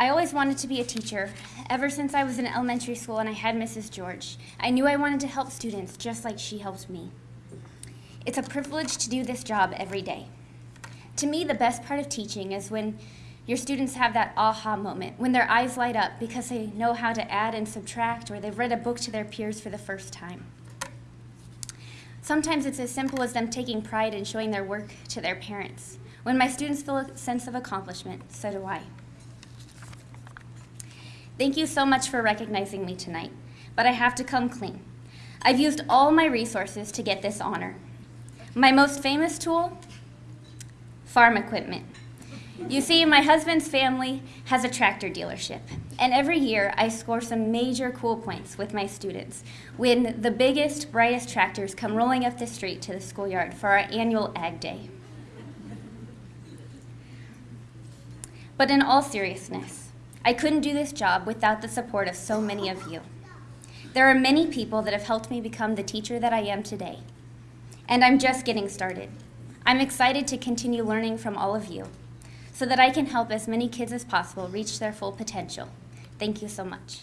I always wanted to be a teacher. Ever since I was in elementary school and I had Mrs. George, I knew I wanted to help students just like she helped me. It's a privilege to do this job every day. To me, the best part of teaching is when your students have that aha moment, when their eyes light up because they know how to add and subtract or they've read a book to their peers for the first time. Sometimes it's as simple as them taking pride in showing their work to their parents. When my students feel a sense of accomplishment, so do I. Thank you so much for recognizing me tonight, but I have to come clean. I've used all my resources to get this honor. My most famous tool? Farm equipment. You see, my husband's family has a tractor dealership, and every year I score some major cool points with my students when the biggest, brightest tractors come rolling up the street to the schoolyard for our annual Ag Day. But in all seriousness, I couldn't do this job without the support of so many of you. There are many people that have helped me become the teacher that I am today, and I'm just getting started. I'm excited to continue learning from all of you so that I can help as many kids as possible reach their full potential. Thank you so much.